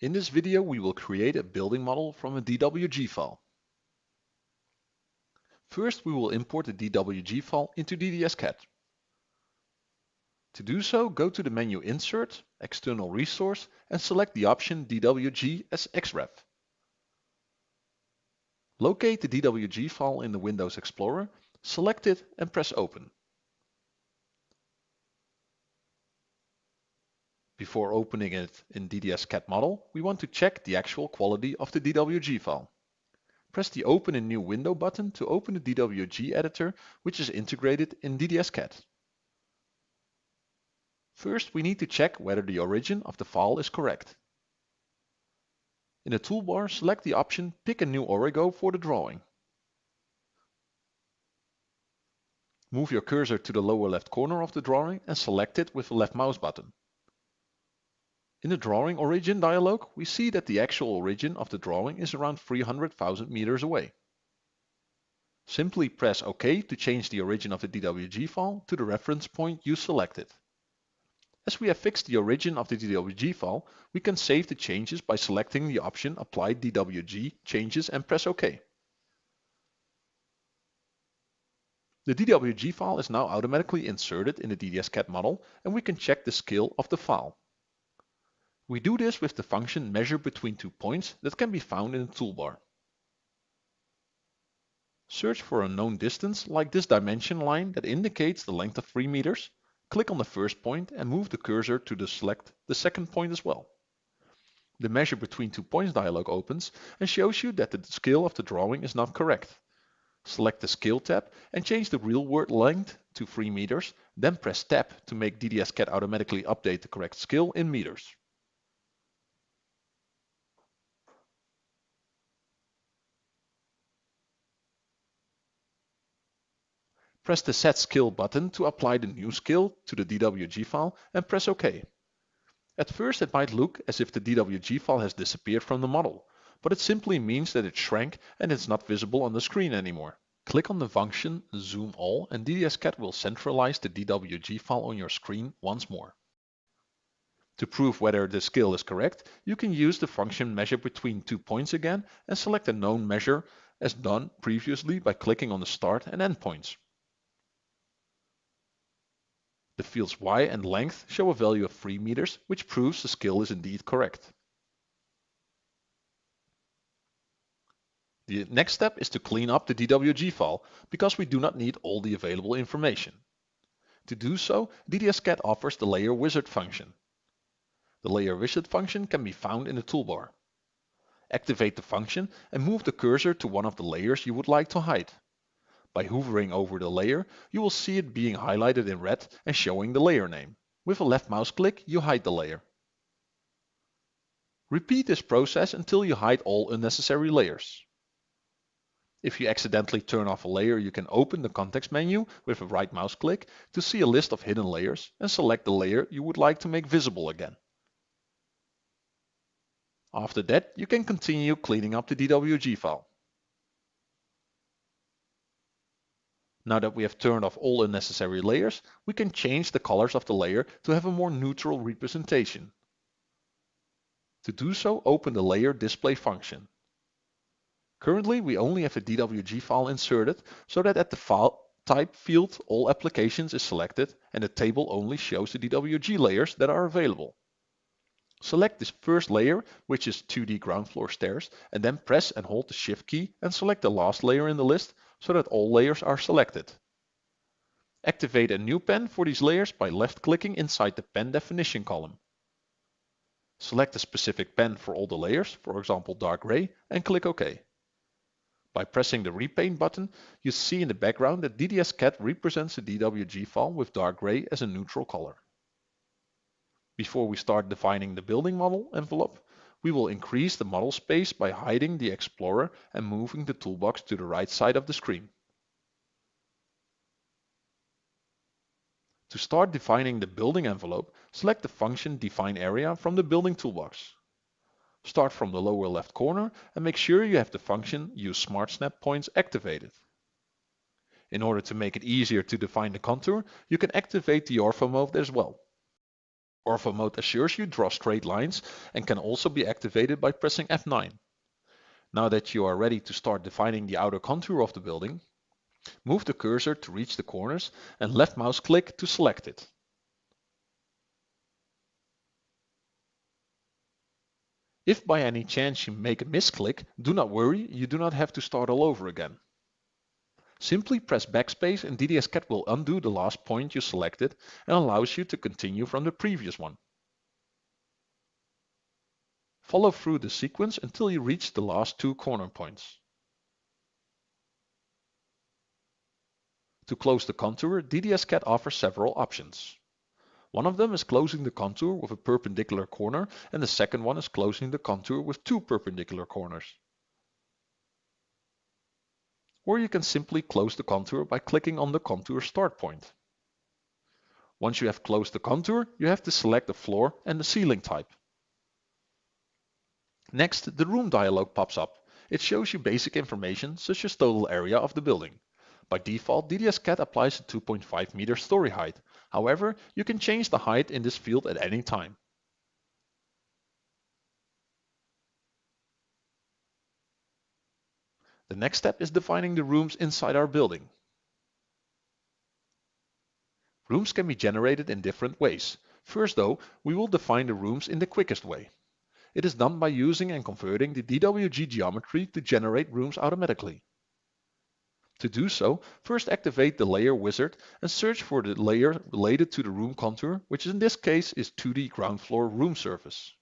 In this video we will create a building model from a DWG file. First we will import the DWG file into DDS-CAD. To do so, go to the menu Insert, External Resource and select the option DWG as XREF. Locate the DWG file in the Windows Explorer, select it and press Open. Before opening it in DDS-CAD model, we want to check the actual quality of the DWG file. Press the Open in New Window button to open the DWG editor, which is integrated in DDS-CAD. First, we need to check whether the origin of the file is correct. In the toolbar, select the option Pick a new origo for the drawing. Move your cursor to the lower left corner of the drawing and select it with the left mouse button. In the drawing origin dialog, we see that the actual origin of the drawing is around 300,000 meters away. Simply press OK to change the origin of the DWG file to the reference point you selected. As we have fixed the origin of the DWG file, we can save the changes by selecting the option Apply DWG Changes and press OK. The DWG file is now automatically inserted in the DDS-CAD model and we can check the scale of the file. We do this with the function measure between two points that can be found in the toolbar. Search for a known distance like this dimension line that indicates the length of 3 meters. Click on the first point and move the cursor to the select the second point as well. The measure between two points dialog opens and shows you that the scale of the drawing is not correct. Select the Scale tab and change the real world length to 3 meters, then press Tab to make DDS-CAD automatically update the correct scale in meters. Press the Set Scale button to apply the new scale to the DWG file and press OK. At first it might look as if the DWG file has disappeared from the model, but it simply means that it shrank and it's not visible on the screen anymore. Click on the function Zoom All and DDS-CAD will centralize the DWG file on your screen once more. To prove whether the scale is correct, you can use the function measure between two points again and select a known measure as done previously by clicking on the start and end points. The fields y and length show a value of 3 meters, which proves the scale is indeed correct. The next step is to clean up the DWG file, because we do not need all the available information. To do so, DDS-CAD offers the Layer Wizard function. The Layer Wizard function can be found in the toolbar. Activate the function and move the cursor to one of the layers you would like to hide. By hovering over the layer, you will see it being highlighted in red and showing the layer name. With a left mouse click, you hide the layer. Repeat this process until you hide all unnecessary layers. If you accidentally turn off a layer, you can open the context menu with a right mouse click to see a list of hidden layers and select the layer you would like to make visible again. After that, you can continue cleaning up the DWG file. Now that we have turned off all unnecessary layers, we can change the colors of the layer to have a more neutral representation. To do so, open the Layer Display function. Currently, we only have a DWG file inserted, so that at the File Type field, all applications is selected and the table only shows the DWG layers that are available. Select this first layer, which is 2D ground floor stairs, and then press and hold the Shift key and select the last layer in the list, so that all layers are selected. Activate a new pen for these layers by left-clicking inside the pen definition column. Select a specific pen for all the layers, for example dark gray, and click OK. By pressing the repaint button, you see in the background that DDS-CAD represents the DWG file with dark gray as a neutral color. Before we start defining the building model envelope, we will increase the model space by hiding the Explorer and moving the toolbox to the right side of the screen. To start defining the building envelope, select the function Define Area from the Building toolbox. Start from the lower left corner and make sure you have the function Use Smart Snap Points activated. In order to make it easier to define the contour, you can activate the Ortho mode as well. Ortho mode assures you draw straight lines and can also be activated by pressing F9. Now that you are ready to start defining the outer contour of the building, move the cursor to reach the corners and left mouse click to select it. If by any chance you make a misclick, do not worry, you do not have to start all over again. Simply press backspace and DDS-CAD will undo the last point you selected and allows you to continue from the previous one. Follow through the sequence until you reach the last two corner points. To close the contour, DDS-CAD offers several options. One of them is closing the contour with a perpendicular corner and the second one is closing the contour with two perpendicular corners. Or you can simply close the contour by clicking on the contour start point. Once you have closed the contour, you have to select the floor and the ceiling type. Next, the room dialog pops up. It shows you basic information such as total area of the building. By default, DDS-CAD applies a 2.5 meter story height. However, you can change the height in this field at any time. The next step is defining the rooms inside our building. Rooms can be generated in different ways. First though, we will define the rooms in the quickest way. It is done by using and converting the DWG geometry to generate rooms automatically. To do so, first activate the layer wizard and search for the layer related to the room contour, which in this case is 2D ground floor room surface.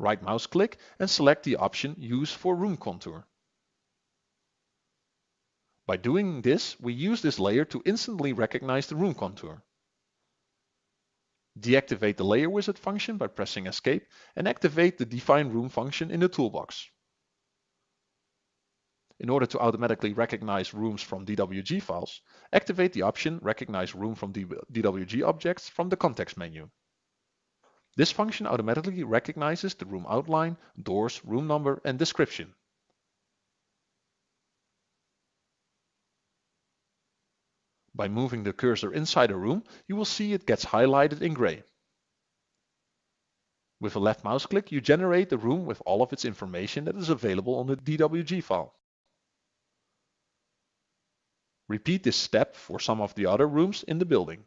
Right mouse click and select the option Use for Room Contour. By doing this, we use this layer to instantly recognize the room contour. Deactivate the Layer Wizard function by pressing Escape and activate the Define Room function in the toolbox. In order to automatically recognize rooms from DWG files, activate the option Recognize Room from DWG Objects from the context menu. This function automatically recognizes the room outline, doors, room number and description. By moving the cursor inside a room, you will see it gets highlighted in gray. With a left mouse click, you generate the room with all of its information that is available on the DWG file. Repeat this step for some of the other rooms in the building.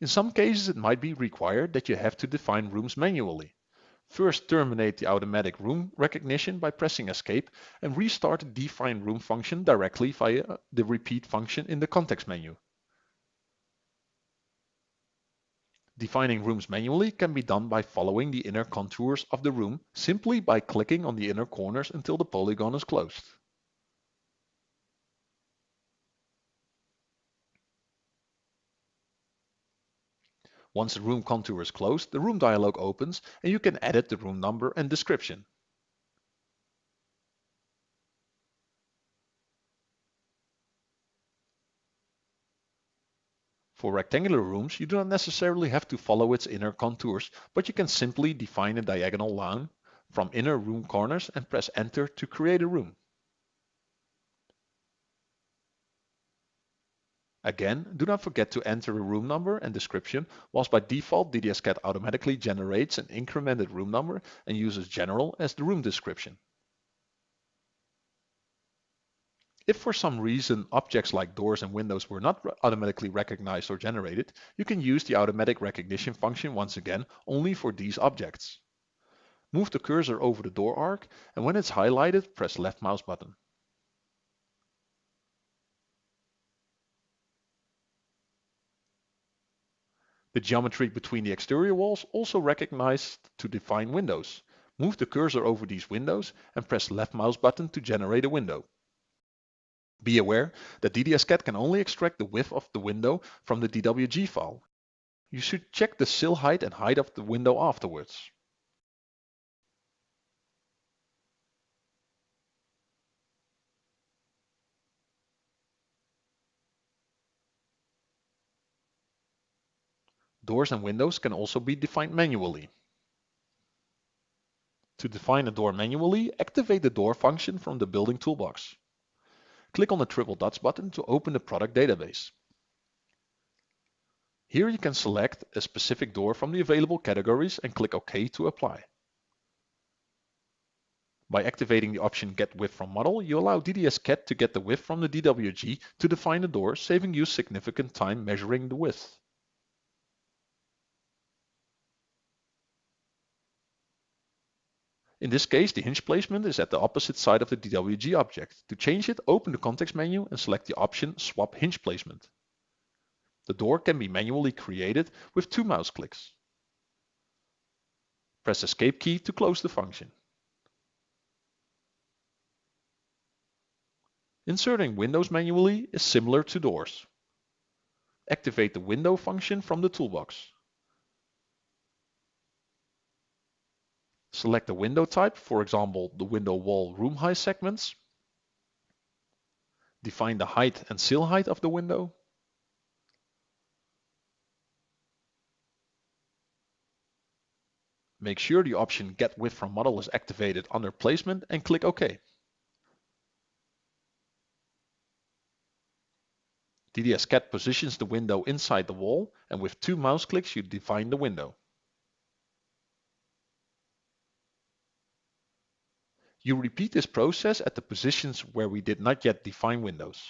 In some cases, it might be required that you have to define rooms manually. First, terminate the automatic room recognition by pressing Escape and restart the Define Room function directly via the Repeat function in the context menu. Defining rooms manually can be done by following the inner contours of the room simply by clicking on the inner corners until the polygon is closed. Once the room contour is closed, the room dialog opens and you can edit the room number and description. For rectangular rooms, you do not necessarily have to follow its inner contours, but you can simply define a diagonal line from inner room corners and press enter to create a room. Again, do not forget to enter a room number and description, whilst by default DDS-CAD automatically generates an incremented room number and uses general as the room description. If for some reason objects like doors and windows were not automatically recognized or generated, you can use the automatic recognition function once again only for these objects. Move the cursor over the door arc and when it's highlighted, press left mouse button. The geometry between the exterior walls also recognized to define windows. Move the cursor over these windows and press left mouse button to generate a window. Be aware that DDS-CAD can only extract the width of the window from the DWG file. You should check the sill height and height of the window afterwards. Doors and windows can also be defined manually. To define a door manually, activate the door function from the building toolbox. Click on the triple dots button to open the product database. Here you can select a specific door from the available categories and click OK to apply. By activating the option Get Width from Model, you allow DDS-CAD to get the width from the DWG to define the door, saving you significant time measuring the width. In this case, the hinge placement is at the opposite side of the DWG object. To change it, open the context menu and select the option Swap Hinge Placement. The door can be manually created with two mouse clicks. Press Escape key to close the function. Inserting windows manually is similar to doors. Activate the window function from the toolbox. Select the window type, for example, the window wall room height segments. Define the height and sill height of the window. Make sure the option Get Width from Model is activated under Placement and click OK. DDS-CAD positions the window inside the wall and with two mouse clicks you define the window. You repeat this process at the positions where we did not yet define windows.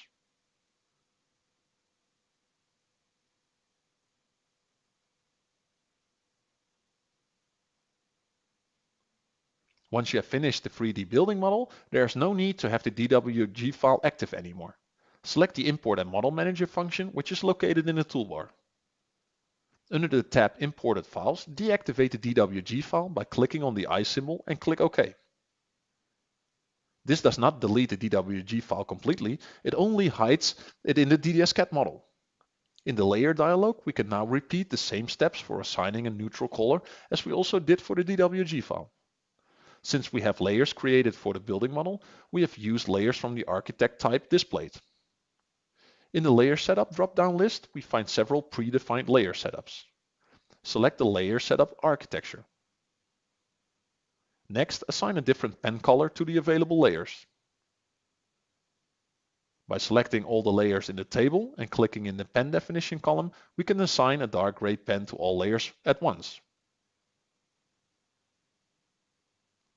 Once you have finished the 3D building model, there is no need to have the DWG file active anymore. Select the Import and Model Manager function, which is located in the toolbar. Under the tab Imported Files, deactivate the DWG file by clicking on the eye symbol and click OK. This does not delete the DWG file completely, it only hides it in the DDS-CAD model. In the Layer dialog, we can now repeat the same steps for assigning a neutral color as we also did for the DWG file. Since we have layers created for the building model, we have used layers from the architect type displayed. In the layer setup drop-down list, we find several predefined layer setups. Select the layer setup architecture. Next, assign a different pen color to the available layers. By selecting all the layers in the table and clicking in the pen definition column, we can assign a dark gray pen to all layers at once.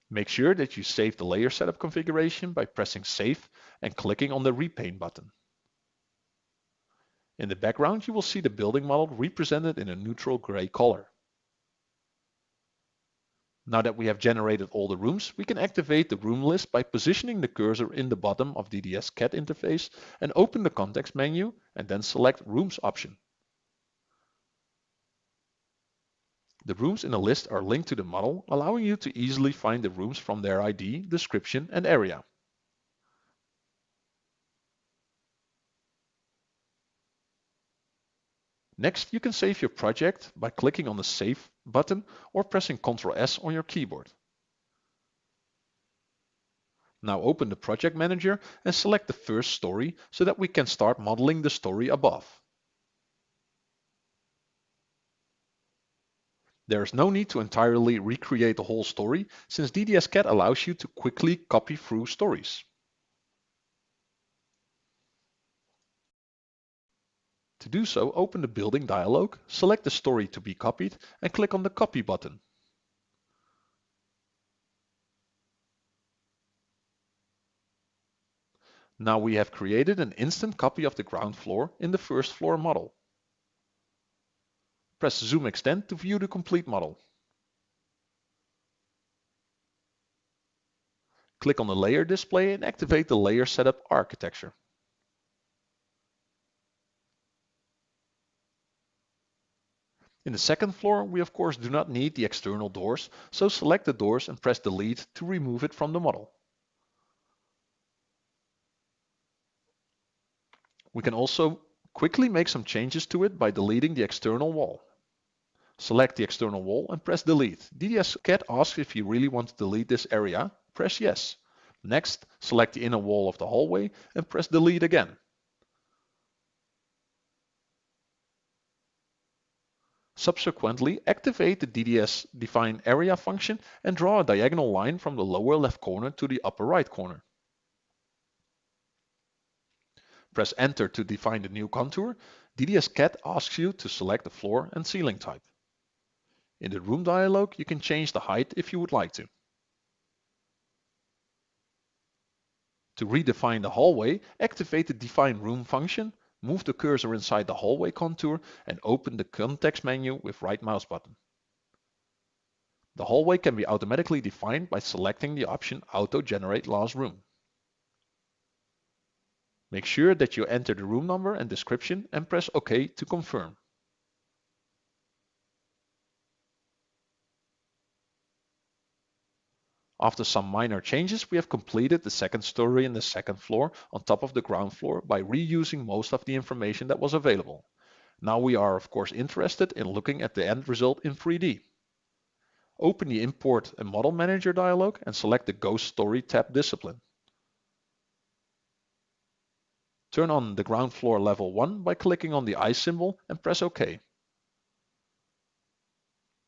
Make sure that you save the layer setup configuration by pressing Save and clicking on the Repaint button. In the background, you will see the building model represented in a neutral gray color. Now that we have generated all the rooms, we can activate the room list by positioning the cursor in the bottom of DDS CAD interface and open the context menu and then select Rooms option. The rooms in the list are linked to the model, allowing you to easily find the rooms from their ID, description and area. Next, you can save your project by clicking on the Save button or pressing Ctrl S on your keyboard. Now open the Project Manager and select the first story so that we can start modeling the story above. There is no need to entirely recreate the whole story since DDS-CAD allows you to quickly copy through stories. To do so, open the building dialog, select the story to be copied and click on the copy button. Now we have created an instant copy of the ground floor in the first floor model. Press Zoom Extend to view the complete model. Click on the layer display and activate the layer setup architecture. In the second floor, we of course do not need the external doors, so select the doors and press delete to remove it from the model. We can also quickly make some changes to it by deleting the external wall. Select the external wall and press delete. DDS-CAD asks if you really want to delete this area. Press yes. Next, select the inner wall of the hallway and press delete again. Subsequently, activate the DDS define area function and draw a diagonal line from the lower left corner to the upper right corner. Press enter to define the new contour. DDS CAD asks you to select the floor and ceiling type. In the room dialog, you can change the height if you would like to. To redefine the hallway, activate the define room function Move the cursor inside the hallway contour and open the context menu with right mouse button. The hallway can be automatically defined by selecting the option Auto Generate Last Room. Make sure that you enter the room number and description and press OK to confirm. After some minor changes, we have completed the second story and the second floor on top of the ground floor by reusing most of the information that was available. Now we are of course interested in looking at the end result in 3D. Open the Import and Model Manager dialog and select the Ghost Story tab discipline. Turn on the ground floor level 1 by clicking on the eye symbol and press OK.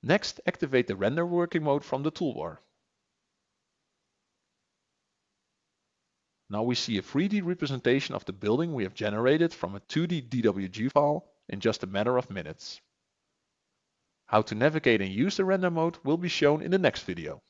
Next, activate the render working mode from the toolbar. Now we see a 3D representation of the building we have generated from a 2D DWG file in just a matter of minutes. How to navigate and use the render mode will be shown in the next video.